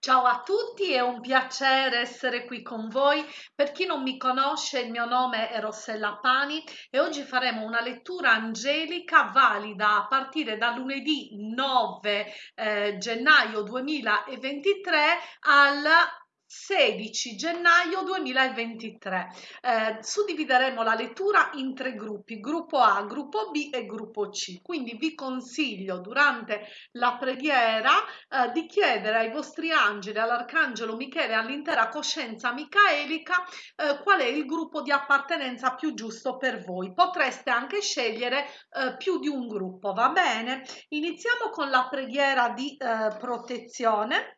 Ciao a tutti, è un piacere essere qui con voi. Per chi non mi conosce, il mio nome è Rossella Pani e oggi faremo una lettura angelica valida a partire da lunedì 9 eh, gennaio 2023 al 16 gennaio 2023. Eh, suddivideremo la lettura in tre gruppi, gruppo A, gruppo B e gruppo C. Quindi vi consiglio durante la preghiera eh, di chiedere ai vostri angeli, all'arcangelo Michele all'intera coscienza micaelica eh, qual è il gruppo di appartenenza più giusto per voi. Potreste anche scegliere eh, più di un gruppo, va bene? Iniziamo con la preghiera di eh, protezione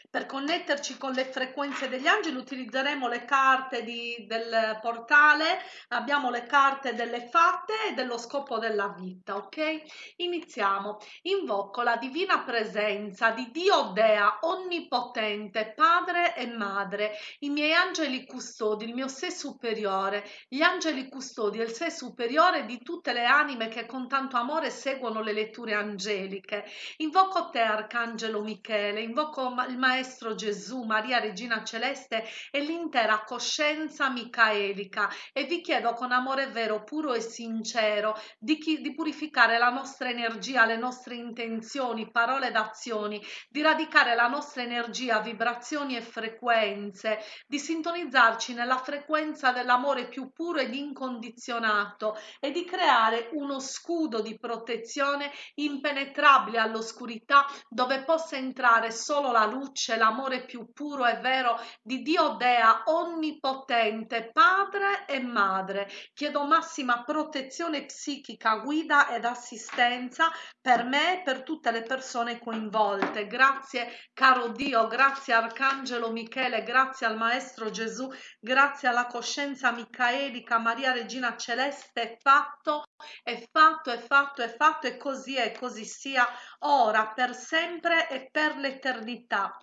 per connetterci con le frequenze degli angeli utilizzeremo le carte di, del portale, abbiamo le carte delle fatte e dello scopo della vita, ok? Iniziamo. Invoco la divina presenza di Dio Dea, onnipotente, padre e madre, i miei angeli custodi, il mio sé superiore, gli angeli custodi e il sé superiore di tutte le anime che con tanto amore seguono le letture angeliche. Invoco te, Arcangelo Michele, invoco il Maestro Maestro Gesù, Maria Regina Celeste e l'intera coscienza micaelica. E vi chiedo con amore vero, puro e sincero di, chi, di purificare la nostra energia, le nostre intenzioni, parole ed azioni, di radicare la nostra energia, vibrazioni e frequenze, di sintonizzarci nella frequenza dell'amore più puro ed incondizionato e di creare uno scudo di protezione impenetrabile all'oscurità dove possa entrare solo la luce c'è l'amore più puro e vero di Dio Dea onnipotente, padre e madre. Chiedo massima protezione psichica, guida ed assistenza per me e per tutte le persone coinvolte. Grazie caro Dio, grazie Arcangelo Michele, grazie al Maestro Gesù, grazie alla coscienza micaelica, Maria Regina Celeste, è fatto, è fatto, è fatto, è fatto e così è, così sia ora, per sempre e per l'eternità.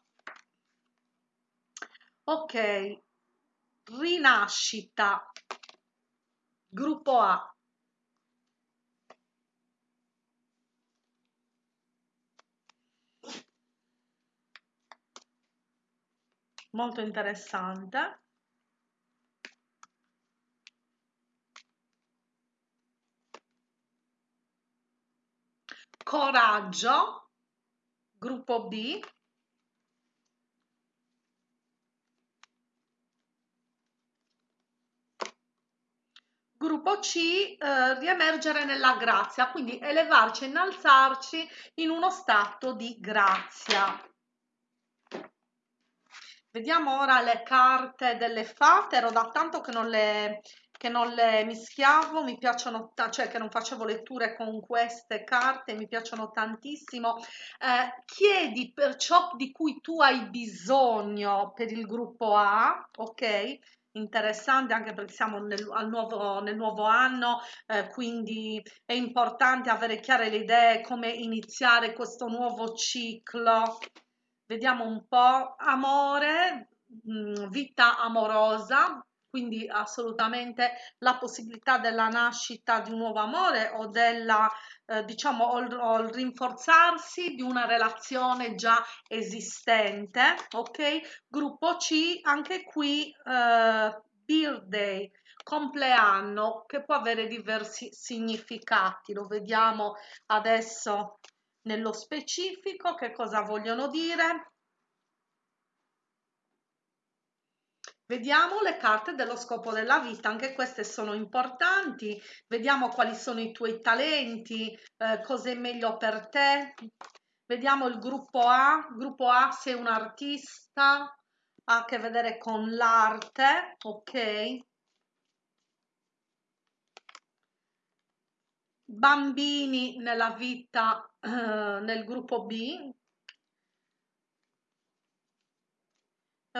Ok, rinascita, gruppo A. Molto interessante. Coraggio, gruppo B. Gruppo C, eh, riemergere nella grazia, quindi elevarci, innalzarci in uno stato di grazia. Vediamo ora le carte delle fate, ero da tanto che non le, che non le mischiavo, mi piacciono, cioè che non facevo letture con queste carte, mi piacciono tantissimo. Eh, chiedi per ciò di cui tu hai bisogno per il gruppo A, ok? Interessante anche perché siamo nel, nuovo, nel nuovo anno, eh, quindi è importante avere chiare le idee come iniziare questo nuovo ciclo. Vediamo un po' amore, mh, mm, vita amorosa, quindi assolutamente la possibilità della nascita di un nuovo amore o della eh, diciamo o il, o il, rinforzarsi di una relazione già esistente ok? Gruppo C anche qui eh, birthday compleanno che può avere diversi significati. Lo vediamo adesso nello specifico che cosa vogliono dire Vediamo le carte dello scopo della vita, anche queste sono importanti. Vediamo quali sono i tuoi talenti, eh, cosa è meglio per te. Vediamo il gruppo A. Gruppo A sei un artista, ha a che vedere con l'arte, ok? Bambini nella vita, eh, nel gruppo B,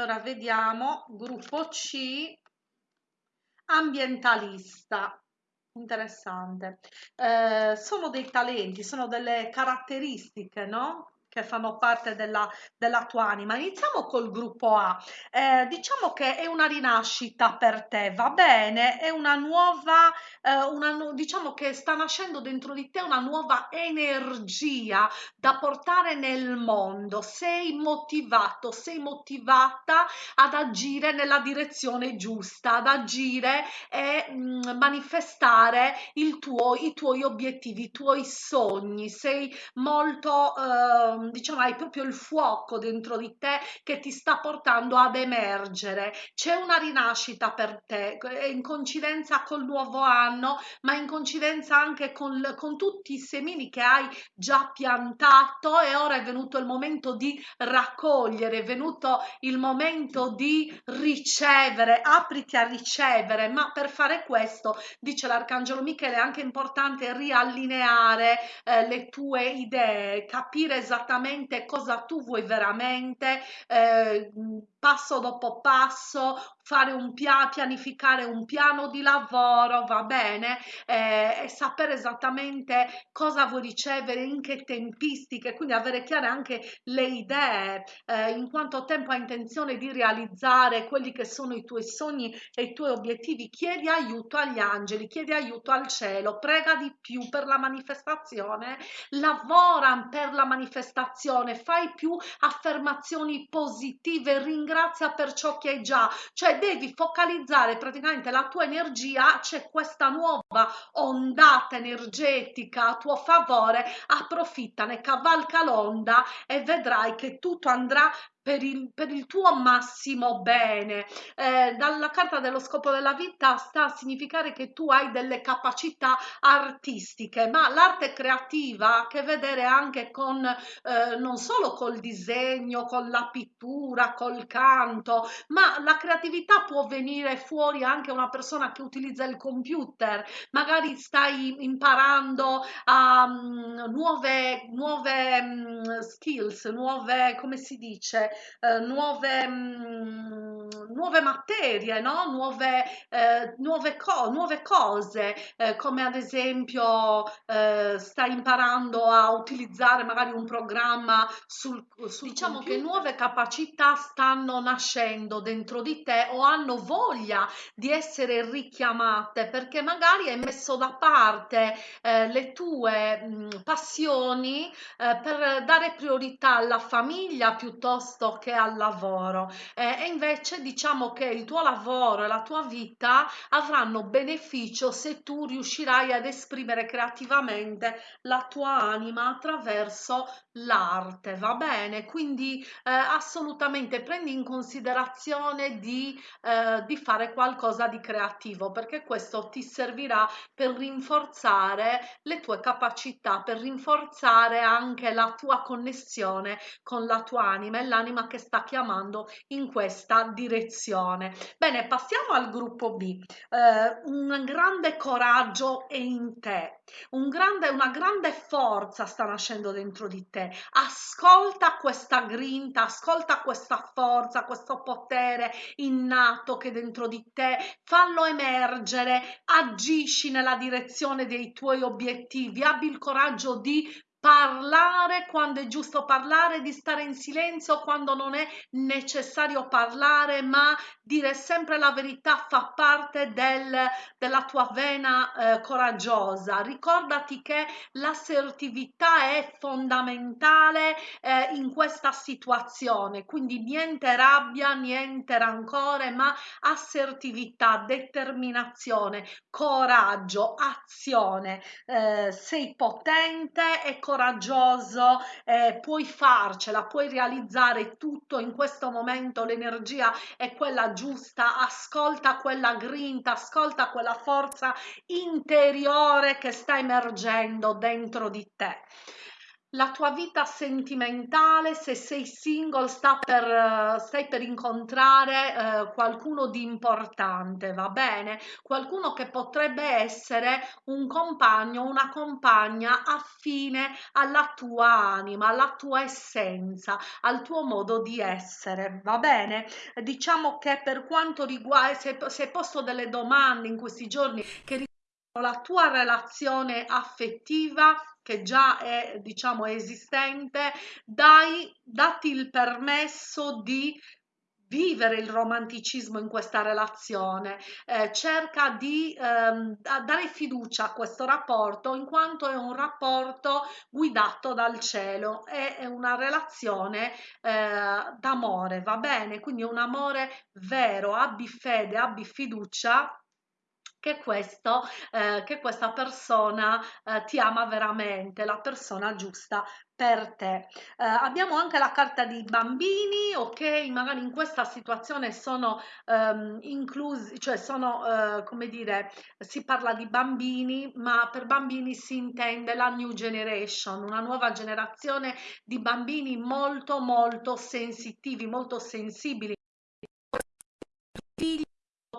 Ora vediamo, gruppo C, ambientalista. Interessante. Eh, sono dei talenti, sono delle caratteristiche, no? Che fanno parte della, della tua anima. Iniziamo col gruppo A. Eh, diciamo che è una rinascita per te, va bene? È una nuova, eh, una, diciamo che sta nascendo dentro di te una nuova energia da portare nel mondo. Sei motivato, sei motivata ad agire nella direzione giusta, ad agire e mh, mm, manifestare tuo, i tuoi obiettivi, i tuoi sogni. Sei molto eh, Ehm, diciamo hai proprio il fuoco dentro di te che ti sta portando ad emergere. C'è una rinascita per te in coincidenza col nuovo anno ma in coincidenza anche con, con tutti i semini che hai già piantato. E ora è venuto il momento di raccogliere è venuto il momento di ricevere apriti a ricevere. Ma per fare questo dice l'arcangelo Michele è anche importante riallineare eh, le tue idee capire esattamente esattamente cosa tu vuoi veramente, eh, passo dopo passo, fare un piano, pianificare un piano di lavoro, va bene, eh, e sapere esattamente cosa vuoi ricevere, in che tempistiche, quindi avere chiare anche le idee, eh, in quanto tempo hai intenzione di realizzare quelli che sono i tuoi sogni e i tuoi obiettivi. Chiedi aiuto agli angeli, chiedi aiuto al cielo, prega di più per la manifestazione, lavora per la manifestazione, fai più affermazioni positive, ringrazia per ciò che hai già, cioè devi focalizzare praticamente la tua energia, c'è questa nuova ondata energetica a tuo favore, approfittane, cavalca l'onda e vedrai che tutto andrà per il, per il tuo massimo bene. Eh, dalla carta dello scopo della vita sta a significare che tu hai delle capacità artistiche, ma l'arte creativa ha a che vedere anche con eh, non solo col disegno, con la pittura, col canto, ma la creatività può venire fuori anche una persona che utilizza il computer, magari stai imparando um, nuove, nuove um, skills, nuove, come si dice, eh, nuove, mh, mm, nuove materie, no? nuove, eh, nuove, co nuove cose, eh, come ad esempio eh, stai imparando a utilizzare magari un programma sul, sul diciamo computer. che nuove capacità stanno nascendo dentro di te o hanno voglia di essere richiamate perché magari hai messo da parte eh, le tue mh, mm, passioni eh, per dare priorità alla famiglia piuttosto che al lavoro. Eh, e invece diciamo che il tuo lavoro e la tua vita avranno beneficio se tu riuscirai ad esprimere creativamente la tua anima attraverso l'arte va bene? Quindi eh, assolutamente prendi in considerazione di, eh, di fare qualcosa di creativo perché questo ti servirà per rinforzare le tue capacità per rinforzare anche la tua connessione con la tua anima e l'anima anima che sta chiamando in questa direzione. Bene, passiamo al gruppo B. Eh, un grande coraggio è in te, un grande, una grande forza sta nascendo dentro di te. Ascolta questa grinta, ascolta questa forza, questo potere innato che dentro di te, fallo emergere, agisci nella direzione dei tuoi obiettivi, abbi il coraggio di parlare quando è giusto parlare, di stare in silenzio quando non è necessario parlare, ma dire sempre la verità fa parte del, della tua vena eh, coraggiosa. Ricordati che l'assertività è fondamentale eh, in questa situazione, quindi niente rabbia, niente rancore, ma assertività, determinazione, coraggio, azione. Eh, sei potente e coraggioso, eh, puoi farcela, puoi realizzare tutto in questo momento, l'energia è quella giusta, ascolta quella grinta, ascolta quella forza interiore che sta emergendo dentro di te la tua vita sentimentale, se sei single, per, stai per incontrare eh, qualcuno di importante, va bene? Qualcuno che potrebbe essere un compagno, una compagna affine alla tua anima, alla tua essenza, al tuo modo di essere, va bene? Diciamo che per quanto riguarda, se, se posto delle domande in questi giorni che riguardano la tua relazione affettiva, che già è diciamo esistente, dai, dati il permesso di vivere il romanticismo in questa relazione, eh, cerca di ehm, dare fiducia a questo rapporto in quanto è un rapporto guidato dal cielo, è, una relazione eh, d'amore, va bene? Quindi è un amore vero, abbi fede, abbi fiducia che, questo, eh, che questa persona eh, ti ama veramente, la persona giusta per te. Eh, abbiamo anche la carta dei bambini, ok? Magari in questa situazione sono ehm, inclusi, cioè sono, eh, come dire, si parla di bambini, ma per bambini si intende la new generation, una nuova generazione di bambini molto molto sensitivi, molto sensibili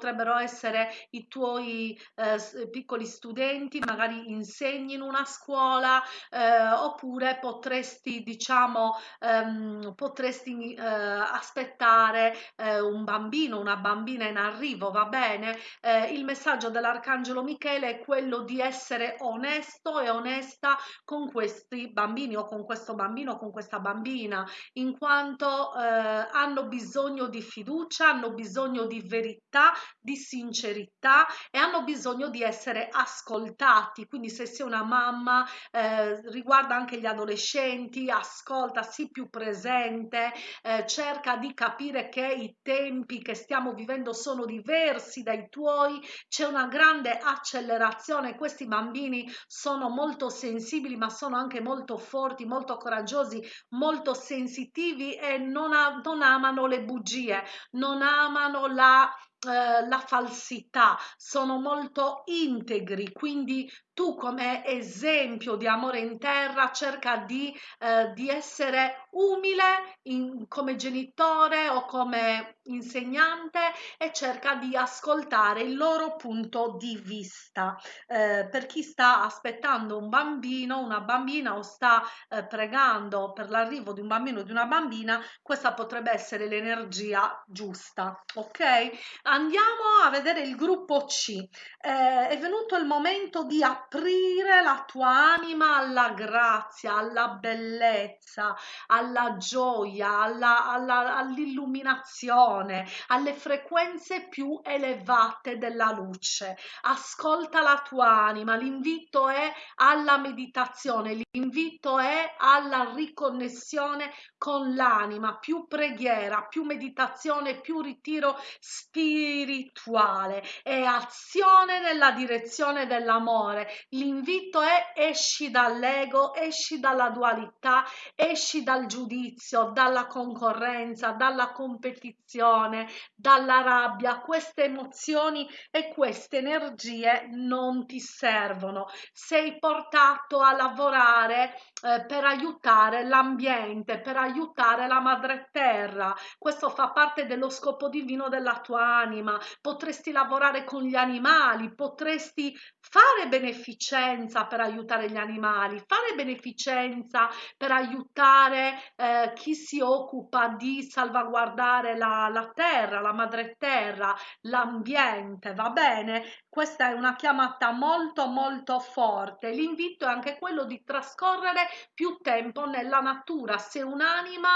potrebbero essere i tuoi eh, piccoli studenti, magari insegni in una scuola eh, oppure potresti diciamo ehm, potresti eh, aspettare eh, un bambino, una bambina in arrivo, va bene? Eh, il messaggio dell'arcangelo Michele è quello di essere onesto e onesta con questi bambini o con questo bambino o con questa bambina in quanto eh, hanno bisogno di fiducia, hanno bisogno di verità di sincerità e hanno bisogno di essere ascoltati. Quindi se sei una mamma, eh, riguarda anche gli adolescenti, ascolta, sii più presente, eh, cerca di capire che i tempi che stiamo vivendo sono diversi dai tuoi, c'è una grande accelerazione, questi bambini sono molto sensibili ma sono anche molto forti, molto coraggiosi, molto sensitivi e non, non amano le bugie, non amano la eh, la falsità, sono molto integri, quindi tu come esempio di amore in terra cerca di, eh, di essere umile in, come genitore o come insegnante e cerca di ascoltare il loro punto di vista. Eh, per chi sta aspettando un bambino, una bambina o sta eh, pregando per l'arrivo di un bambino o di una bambina, questa potrebbe essere l'energia giusta. Ok? Andiamo a vedere il gruppo C. Eh, è venuto il momento di aprire aprire la tua anima alla grazia, alla bellezza, alla gioia, all'illuminazione, alle frequenze più elevate della luce. Ascolta la tua anima, l'invito è alla meditazione, l'invito è alla riconnessione con l'anima, più preghiera, più meditazione, più ritiro spirituale e azione nella direzione dell'amore L'invito è esci dall'ego, esci dalla dualità, esci dal giudizio, dalla concorrenza, dalla competizione, dalla rabbia. Queste emozioni e queste energie non ti servono. Sei portato a lavorare eh, per aiutare l'ambiente, per aiutare la madre terra. Questo fa parte dello scopo divino della tua anima. Potresti lavorare con gli animali, potresti fare beneficenza per aiutare gli animali, fare beneficenza per aiutare eh, chi si occupa di salvaguardare la, la terra, la madre terra, l'ambiente, va bene? Questa è una chiamata molto molto forte. L'invito è anche quello di trascorrere più tempo nella natura. Se un'anima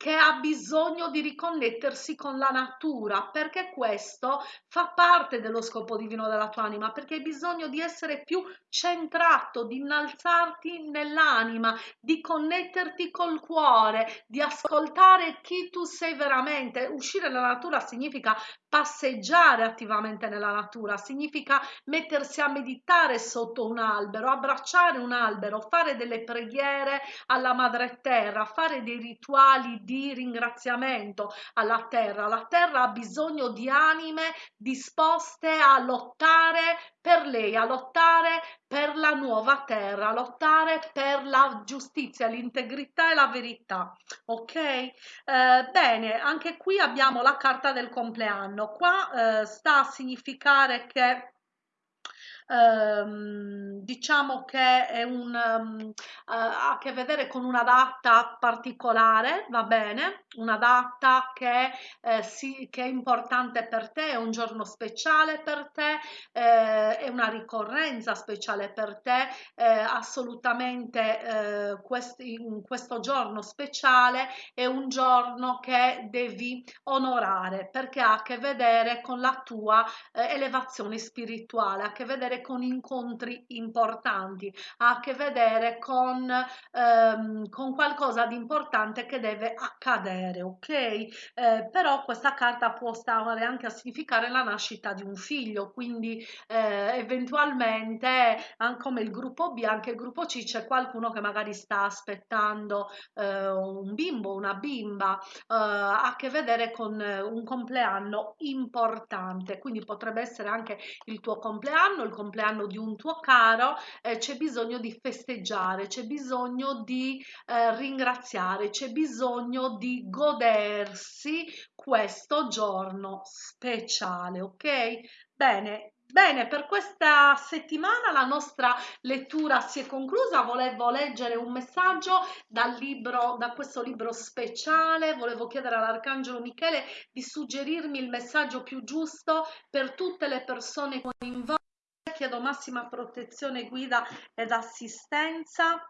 che ha bisogno di riconnettersi con la natura, perché questo fa parte dello scopo divino della tua anima, perché hai bisogno di essere più centrato, di innalzarti nell'anima, di connetterti col cuore, di ascoltare chi tu sei veramente. Uscire dalla natura significa passeggiare attivamente nella natura, significa mettersi a meditare sotto un albero, abbracciare un albero, fare delle preghiere alla madre terra, fare dei rituali di ringraziamento alla terra. La terra ha bisogno di anime disposte a lottare per lei, a lottare per la nuova terra, a lottare per la giustizia, l'integrità e la verità. Ok? Eh, bene, anche qui abbiamo la carta del compleanno. Qua eh, sta a significare che ehm, diciamo che è un, um, ha a che vedere con una data particolare, va bene? Una data che, eh, sì, che è importante per te, è un giorno speciale per te, eh, è una ricorrenza speciale per te, eh, assolutamente eh, questi, questo giorno speciale è un giorno che devi onorare perché ha a che vedere con la tua eh, elevazione spirituale, ha a che vedere con incontri importanti, ha a che vedere con, ehm, con qualcosa di importante che deve accadere, ok? Eh, però questa carta può stare anche a significare la nascita di un figlio, quindi eh, eventualmente come il gruppo B, anche il gruppo C c'è qualcuno che magari sta aspettando eh, un bimbo, una bimba, eh, ha a che vedere con eh, un compleanno importante, quindi potrebbe essere anche il tuo compleanno, il compleanno di un tuo caro, eh, c'è bisogno di festeggiare, c'è bisogno di eh, ringraziare, c'è bisogno di godersi questo giorno speciale, ok? Bene, Bene, per questa settimana la nostra lettura si è conclusa. Volevo leggere un messaggio dal libro, da questo libro speciale. Volevo chiedere all'Arcangelo Michele di suggerirmi il messaggio più giusto per tutte le persone coinvolte. Chiedo massima protezione, guida ed assistenza.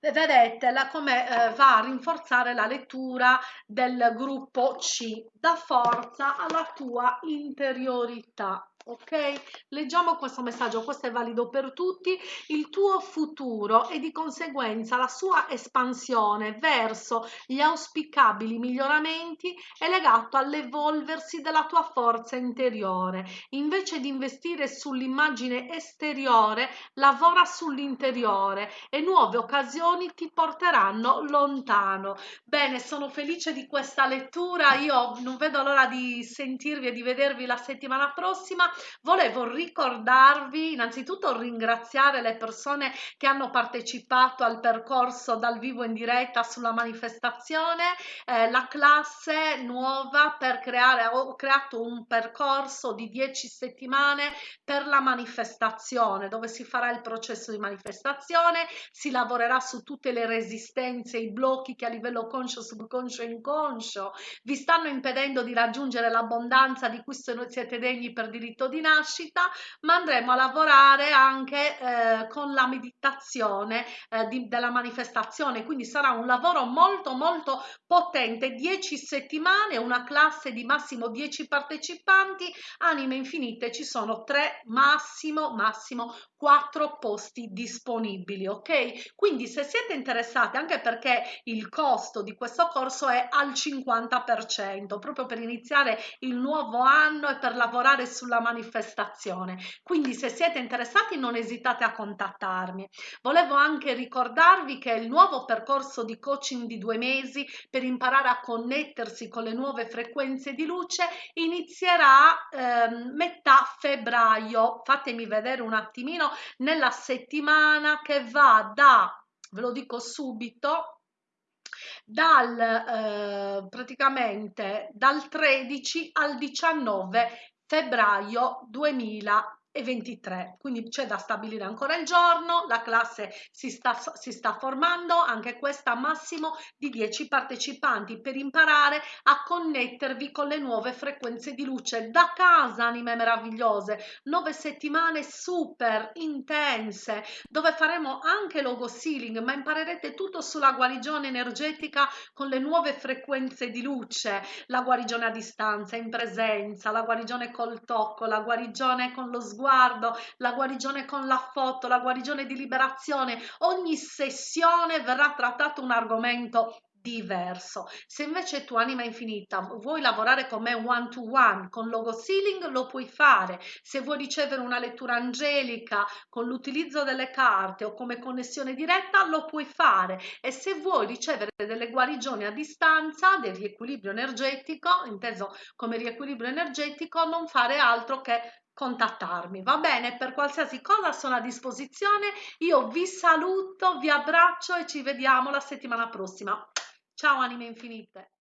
Vedete la, come eh, va a rinforzare la lettura del gruppo C. Dà forza alla tua interiorità ok? Leggiamo questo messaggio questo è valido per tutti. Il tuo futuro e di conseguenza la sua espansione verso gli auspicabili miglioramenti è legato all'evolversi della tua forza interiore. Invece di investire sull'immagine esteriore lavora sull'interiore e nuove occasioni ti porteranno lontano. Bene sono felice di questa lettura. Io non vedo l'ora di sentirvi e di vedervi la settimana prossima volevo ricordarvi innanzitutto ringraziare le persone che hanno partecipato al percorso dal vivo in diretta sulla manifestazione eh, la classe nuova per creare ho creato un percorso di 10 settimane per la manifestazione dove si farà il processo di manifestazione si lavorerà su tutte le resistenze i blocchi che a livello conscio subconscio e inconscio vi stanno impedendo di raggiungere l'abbondanza di cui siete degni per diritto di nascita, ma andremo a lavorare anche eh, con la meditazione eh, di, della manifestazione, quindi sarà un lavoro molto molto potente, 10 settimane, una classe di massimo 10 partecipanti, anime infinite, ci sono tre massimo massimo quattro posti disponibili, ok? Quindi se siete interessati, anche perché il costo di questo corso è al 50%, proprio per iniziare il nuovo anno e per lavorare sulla manifestazione. Quindi se siete interessati non esitate a contattarmi. Volevo anche ricordarvi che il nuovo percorso di coaching di due mesi per imparare a connettersi con le nuove frequenze di luce inizierà eh, metà febbraio. Fatemi vedere un attimino nella settimana che va da, ve lo dico subito, dal eh, praticamente dal 13 al 19 febbraio 2020 e 23 quindi c'è da stabilire ancora il giorno la classe si sta, si sta formando anche questa massimo di 10 partecipanti per imparare a connettervi con le nuove frequenze di luce. Da casa anime meravigliose nove settimane super intense dove faremo anche logo sealing ma imparerete tutto sulla guarigione energetica con le nuove frequenze di luce. La guarigione a distanza in presenza la guarigione col tocco la guarigione con lo sguardo sguardo, la guarigione con la foto, la guarigione di liberazione, ogni sessione verrà trattato un argomento diverso. Se invece tu anima infinita vuoi lavorare con me one to one con logo sealing lo puoi fare. Se vuoi ricevere una lettura angelica con l'utilizzo delle carte o come connessione diretta lo puoi fare e se vuoi ricevere delle guarigioni a distanza del riequilibrio energetico, inteso come riequilibrio energetico, non fare altro che contattarmi. Va bene per qualsiasi cosa sono a disposizione. Io vi saluto vi abbraccio e ci vediamo la settimana prossima. Ciao anime infinite